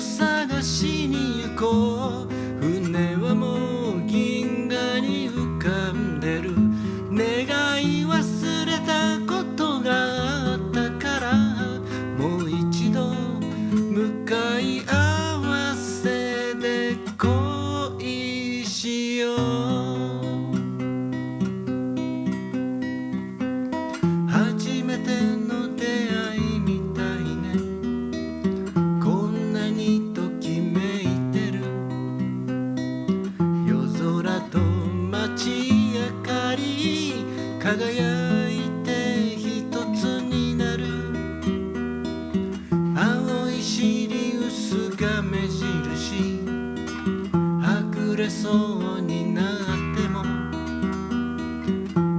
探しに行こう。船はもう銀河に浮かんでる。願い忘れたことがあったから。もう一度向かい合わせで恋しよう。輝いて一つになる。青いシリウスが目印。はぐれそうになっても。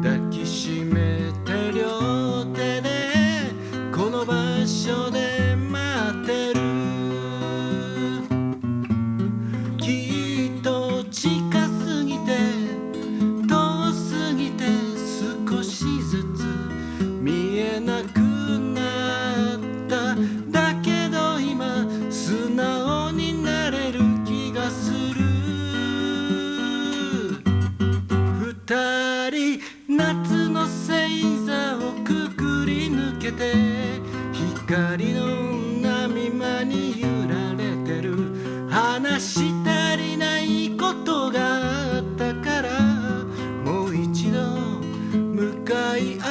抱きしめて両手で。この場所で待ってる。きっと人夏の星座をくぐり抜けて光の波間に揺られてる。話したりないことがあったからもう一度向かい合う。